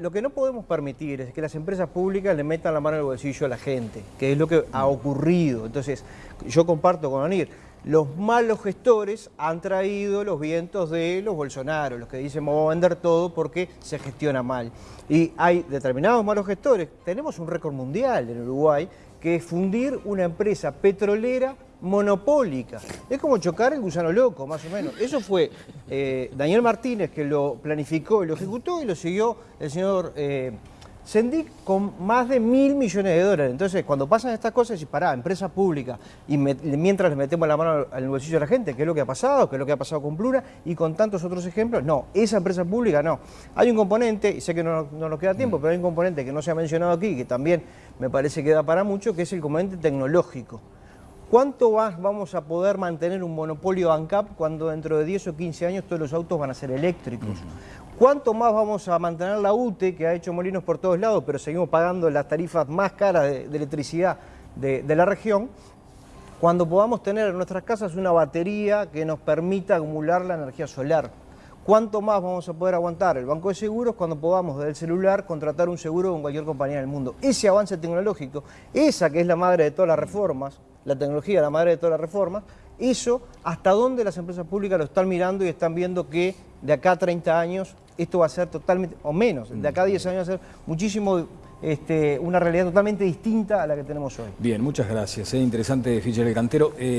lo que no podemos permitir es que las empresas públicas le metan la mano en el bolsillo a la gente, que es lo que ha ocurrido. Entonces, yo comparto con Anir, los malos gestores han traído los vientos de los Bolsonaro, los que dicen vamos a vender todo porque se gestiona mal. Y hay determinados malos gestores. Tenemos un récord mundial en Uruguay que es fundir una empresa petrolera monopólica. Es como chocar el gusano loco, más o menos. Eso fue eh, Daniel Martínez que lo planificó y lo ejecutó y lo siguió el señor eh, Sendic con más de mil millones de dólares. Entonces, cuando pasan estas cosas, decís, pará, empresa pública, y mientras le metemos la mano al bolsillo de la gente, que es lo que ha pasado, que es lo que ha pasado con Plura, y con tantos otros ejemplos, no, esa empresa pública no. Hay un componente, y sé que no, no nos queda tiempo, pero hay un componente que no se ha mencionado aquí, que también me parece que da para mucho, que es el componente tecnológico. ¿Cuánto más vamos a poder mantener un monopolio ANCAP cuando dentro de 10 o 15 años todos los autos van a ser eléctricos? ¿Cuánto más vamos a mantener la UTE, que ha hecho molinos por todos lados, pero seguimos pagando las tarifas más caras de, electricidad de, la región? Cuando podamos tener en nuestras casas una batería que nos permita acumular la energía solar. ¿Cuánto más vamos a poder aguantar el banco de seguros cuando podamos desde el celular contratar un seguro con cualquier compañía del mundo? Ese avance tecnológico, esa que es la madre de todas las reformas, la tecnología la madre de todas las reformas, eso hasta dónde las empresas públicas lo están mirando y están viendo que de acá a 30 años esto va a ser totalmente, o menos, de acá a 10 años va a ser muchísimo, este, una realidad totalmente distinta a la que tenemos hoy. Bien, muchas gracias. Es interesante, Fischer el Cantero. Eh,